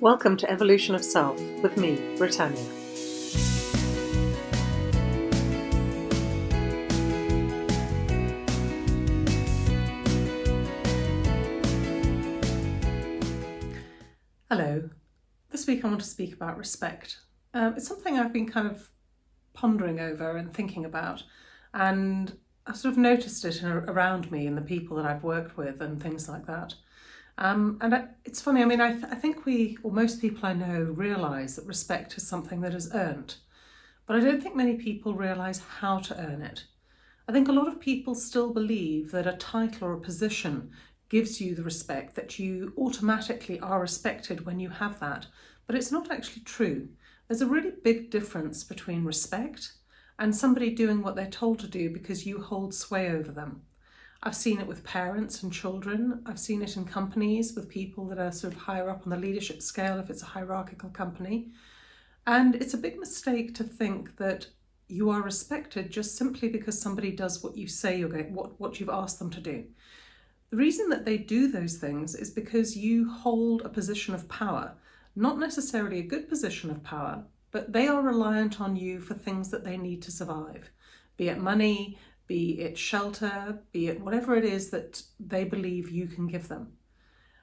Welcome to Evolution of Self with me, Britannia. Hello. This week I want to speak about respect. Um, it's something I've been kind of pondering over and thinking about, and I've sort of noticed it around me and the people that I've worked with and things like that. Um, and I, it's funny, I mean, I, th I think we, or most people I know, realise that respect is something that is earned. But I don't think many people realise how to earn it. I think a lot of people still believe that a title or a position gives you the respect, that you automatically are respected when you have that. But it's not actually true. There's a really big difference between respect and somebody doing what they're told to do because you hold sway over them. I've seen it with parents and children. I've seen it in companies with people that are sort of higher up on the leadership scale if it's a hierarchical company. And it's a big mistake to think that you are respected just simply because somebody does what you say you're going, what, what you've asked them to do. The reason that they do those things is because you hold a position of power, not necessarily a good position of power, but they are reliant on you for things that they need to survive, be it money, be it shelter, be it whatever it is that they believe you can give them.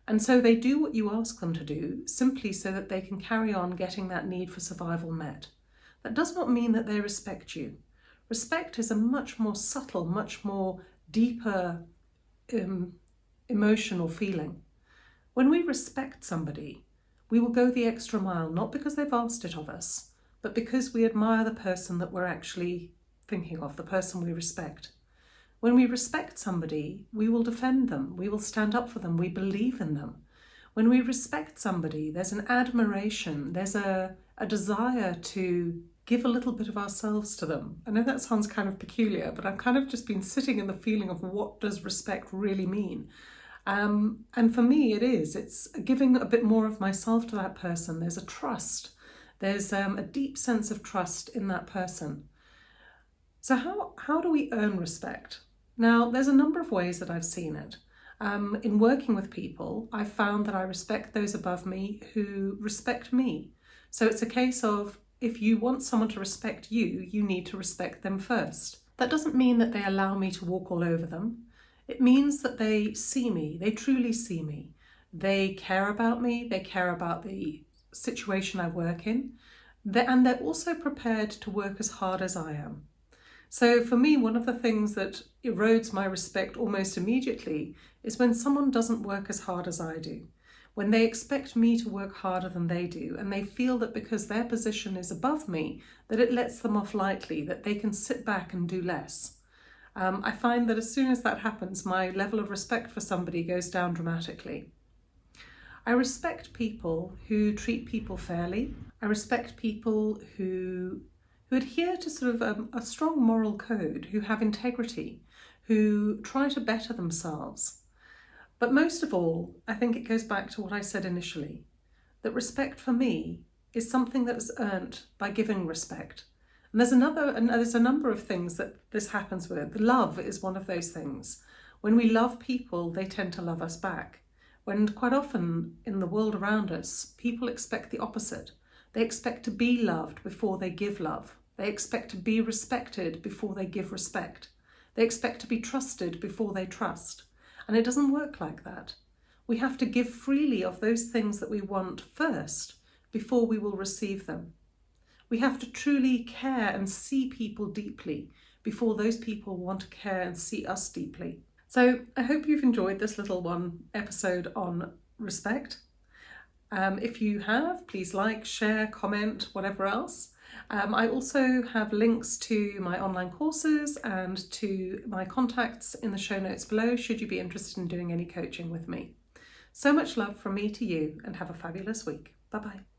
And so they do what you ask them to do simply so that they can carry on getting that need for survival met. That does not mean that they respect you. Respect is a much more subtle, much more deeper um, emotional feeling. When we respect somebody, we will go the extra mile, not because they've asked it of us, but because we admire the person that we're actually thinking of, the person we respect. When we respect somebody, we will defend them, we will stand up for them, we believe in them. When we respect somebody, there's an admiration, there's a, a desire to give a little bit of ourselves to them. I know that sounds kind of peculiar, but I've kind of just been sitting in the feeling of what does respect really mean? Um, and for me, it is. It's giving a bit more of myself to that person. There's a trust. There's um, a deep sense of trust in that person. So how, how do we earn respect? Now, there's a number of ways that I've seen it. Um, in working with people, I've found that I respect those above me who respect me. So it's a case of if you want someone to respect you, you need to respect them first. That doesn't mean that they allow me to walk all over them. It means that they see me, they truly see me. They care about me, they care about the situation I work in, and they're also prepared to work as hard as I am. So for me, one of the things that erodes my respect almost immediately is when someone doesn't work as hard as I do, when they expect me to work harder than they do, and they feel that because their position is above me, that it lets them off lightly, that they can sit back and do less. Um, I find that as soon as that happens, my level of respect for somebody goes down dramatically. I respect people who treat people fairly. I respect people who, who adhere to sort of um, a strong moral code, who have integrity, who try to better themselves. But most of all, I think it goes back to what I said initially, that respect for me is something that is earned by giving respect. And there's another, and there's a number of things that this happens with. Love is one of those things. When we love people, they tend to love us back. When quite often in the world around us, people expect the opposite. They expect to be loved before they give love. They expect to be respected before they give respect. They expect to be trusted before they trust. And it doesn't work like that. We have to give freely of those things that we want first before we will receive them. We have to truly care and see people deeply before those people want to care and see us deeply. So I hope you've enjoyed this little one episode on respect. Um, if you have, please like, share, comment, whatever else. Um, I also have links to my online courses and to my contacts in the show notes below should you be interested in doing any coaching with me. So much love from me to you and have a fabulous week. Bye bye.